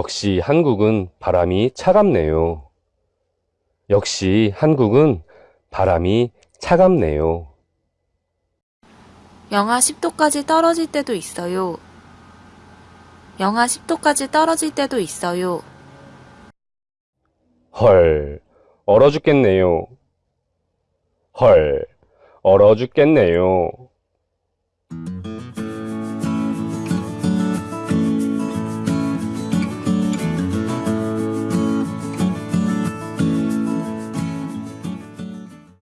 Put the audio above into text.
역시 한국은 바람이 차갑네요. 역시 한국은 바람이 차갑네요. 영하 10도까지 떨어질 때도 있어요. 영하 10도까지 떨어질 때도 있어요. 헐, 얼어 죽겠네요. 헐, 얼어 죽겠네요.